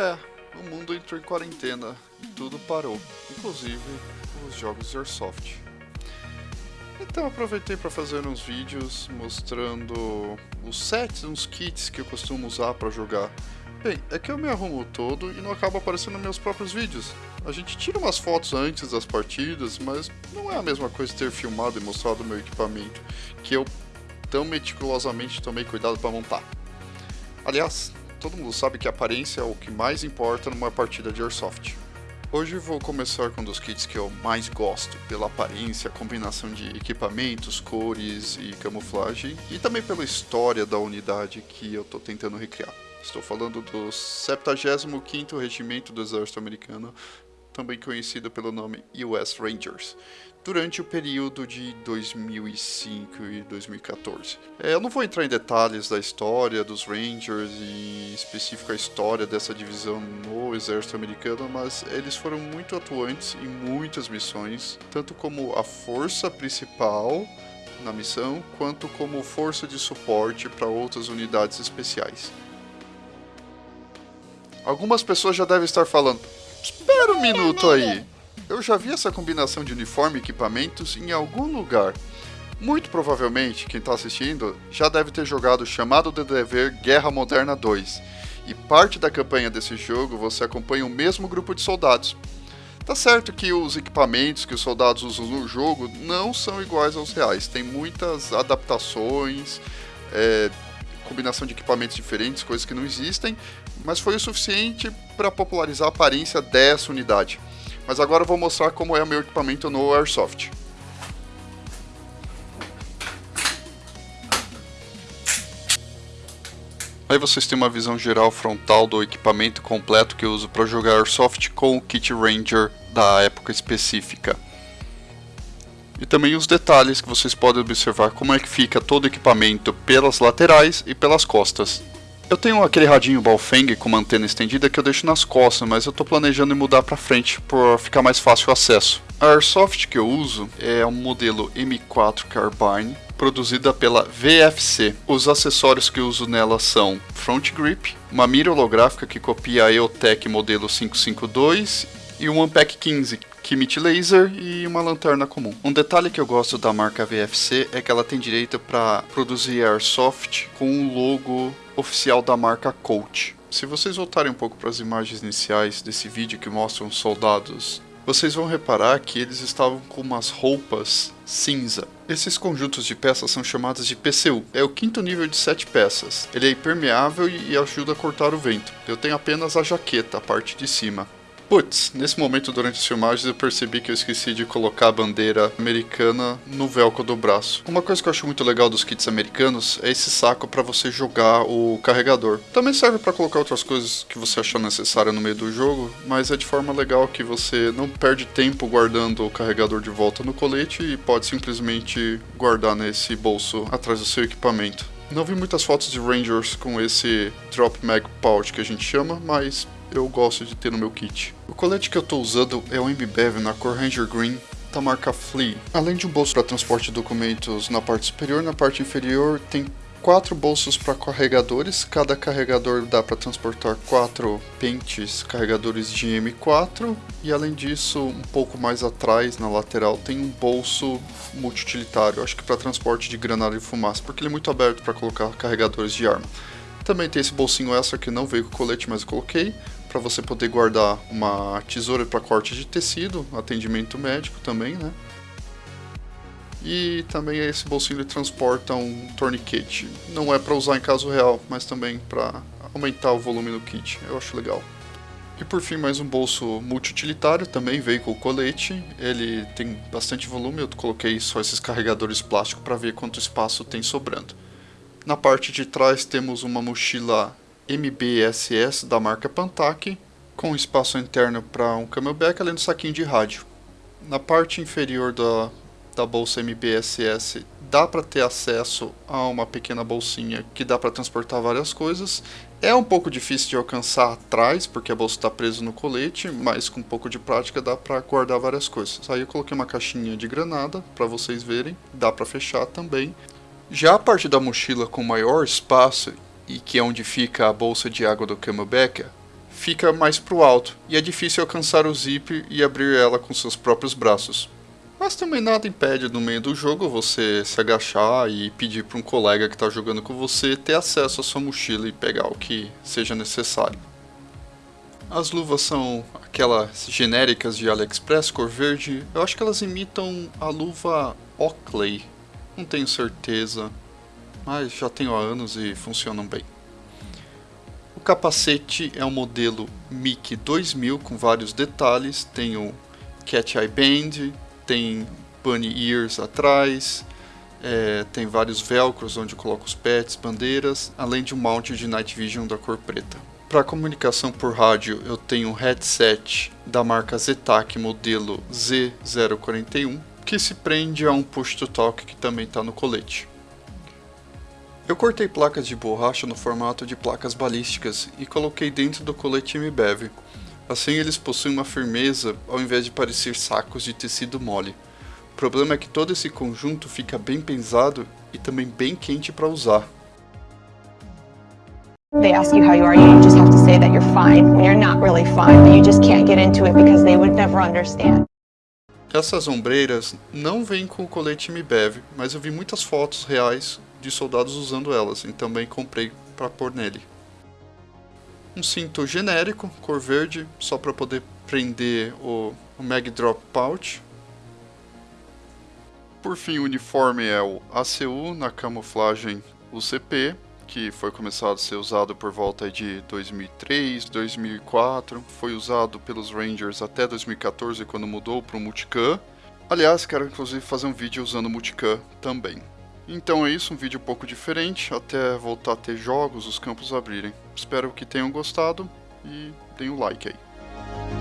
É, o mundo entrou em quarentena e tudo parou, inclusive os jogos de Airsoft. Então aproveitei para fazer uns vídeos mostrando os sets, uns kits que eu costumo usar para jogar. Bem, é que eu me arrumo todo e não acaba aparecendo meus próprios vídeos. A gente tira umas fotos antes das partidas, mas não é a mesma coisa ter filmado e mostrado o meu equipamento, que eu tão meticulosamente tomei cuidado para montar. Aliás, todo mundo sabe que a aparência é o que mais importa numa partida de Airsoft. Hoje vou começar com um dos kits que eu mais gosto, pela aparência, combinação de equipamentos, cores e camuflagem, e também pela história da unidade que eu estou tentando recriar. Estou falando do 75º Regimento do Exército Americano, também conhecido pelo nome US Rangers, durante o período de 2005 e 2014. É, eu não vou entrar em detalhes da história dos Rangers e em específico a história dessa divisão no exército americano, mas eles foram muito atuantes em muitas missões, tanto como a força principal na missão, quanto como força de suporte para outras unidades especiais. Algumas pessoas já devem estar falando, espera um minuto aí, eu já vi essa combinação de uniforme e equipamentos em algum lugar. Muito provavelmente, quem está assistindo já deve ter jogado o chamado de dever Guerra Moderna 2, e parte da campanha desse jogo você acompanha o mesmo grupo de soldados. Tá certo que os equipamentos que os soldados usam no jogo não são iguais aos reais, tem muitas adaptações, é, combinação de equipamentos diferentes, coisas que não existem, mas foi o suficiente para popularizar a aparência dessa unidade. Mas agora eu vou mostrar como é o meu equipamento no Airsoft. Aí vocês têm uma visão geral frontal do equipamento completo que eu uso para jogar Airsoft com o Kit Ranger da época específica. E também os detalhes que vocês podem observar como é que fica todo o equipamento pelas laterais e pelas costas. Eu tenho aquele radinho Baofeng com uma antena estendida que eu deixo nas costas, mas eu estou planejando mudar para frente para ficar mais fácil o acesso. A Airsoft que eu uso é um modelo M4 Carbine, produzida pela VFC. Os acessórios que eu uso nela são front grip, uma mira holográfica que copia a EOTech modelo 552 e um Unpack 15 que emite laser e uma lanterna comum. Um detalhe que eu gosto da marca VFC é que ela tem direito para produzir airsoft com o logo oficial da marca Colt. Se vocês voltarem um pouco para as imagens iniciais desse vídeo que mostram os soldados, vocês vão reparar que eles estavam com umas roupas cinza. Esses conjuntos de peças são chamados de PCU. É o quinto nível de 7 peças. Ele é impermeável e ajuda a cortar o vento. Eu tenho apenas a jaqueta, a parte de cima. Putz, nesse momento durante as filmagens eu percebi que eu esqueci de colocar a bandeira americana no velcro do braço. Uma coisa que eu acho muito legal dos kits americanos é esse saco para você jogar o carregador. Também serve para colocar outras coisas que você achar necessária no meio do jogo, mas é de forma legal que você não perde tempo guardando o carregador de volta no colete e pode simplesmente guardar nesse bolso atrás do seu equipamento. Não vi muitas fotos de Rangers com esse Drop Mag Pouch que a gente chama, mas eu gosto de ter no meu kit. O colete que eu estou usando é o MBEV na cor Ranger Green da marca Flea. Além de um bolso para transporte de documentos na parte superior, na parte inferior tem quatro bolsos para carregadores. Cada carregador dá para transportar quatro pentes carregadores de M4 e além disso, um pouco mais atrás na lateral tem um bolso multiutilitário, acho que para transporte de granada e fumaça, porque ele é muito aberto para colocar carregadores de arma. Também tem esse bolsinho extra que não veio com colete, mas eu coloquei para você poder guardar uma tesoura para corte de tecido, atendimento médico também, né? E também esse bolsinho ele transporta um tourniquet. Não é para usar em caso real, mas também para aumentar o volume do kit. Eu acho legal. E por fim, mais um bolso multiutilitário, também veio com colete. Ele tem bastante volume, eu coloquei só esses carregadores plásticos para ver quanto espaço tem sobrando. Na parte de trás temos uma mochila MBSS da marca Pantac, com espaço interno para um camelback além do saquinho de rádio. Na parte inferior da, da bolsa MBSS dá para ter acesso a uma pequena bolsinha que dá para transportar várias coisas. É um pouco difícil de alcançar atrás, porque a bolsa está presa no colete, mas com um pouco de prática dá para guardar várias coisas. Aí eu coloquei uma caixinha de granada para vocês verem, dá para fechar também. Já a parte da mochila com maior espaço e que é onde fica a bolsa de água do Camelback, fica mais para o alto e é difícil alcançar o zip e abrir ela com seus próprios braços. Mas também nada impede no meio do jogo você se agachar e pedir para um colega que está jogando com você ter acesso à sua mochila e pegar o que seja necessário. As luvas são aquelas genéricas de AliExpress, cor verde. Eu acho que elas imitam a luva Oakley. Não tenho certeza, mas já tenho há anos e funcionam bem. O capacete é um modelo MIC 2000 com vários detalhes. Tem o Cat Eye Band, tem Bunny Ears atrás, é, tem vários velcros onde coloca os pets, bandeiras, além de um mount de Night Vision da cor preta. Para comunicação por rádio, eu tenho um headset da marca Zetac modelo Z041, que se prende a um push-to-talk que também está no colete. Eu cortei placas de borracha no formato de placas balísticas e coloquei dentro do colete MBEV. Assim eles possuem uma firmeza ao invés de parecer sacos de tecido mole. O problema é que todo esse conjunto fica bem pesado e também bem quente para usar. They ask you how you are, you just have to say that you're fine when you're not really fine, but you just can't get into it because they would never understand. Essas ombreiras não vêm com o colete MBEV, mas eu vi muitas fotos reais de soldados usando elas e também comprei para pôr nele. Um cinto genérico, cor verde, só para poder prender o, o Mag Drop Pouch. Por fim, o uniforme é o ACU na camuflagem UCP, que foi começado a ser usado por volta de 2003, 2004, foi usado pelos Rangers até 2014 quando mudou para o Multicam. Aliás, quero inclusive fazer um vídeo usando o Multicam também. Então é isso, um vídeo um pouco diferente, até voltar a ter jogos, os campos abrirem. Espero que tenham gostado e deem um like aí.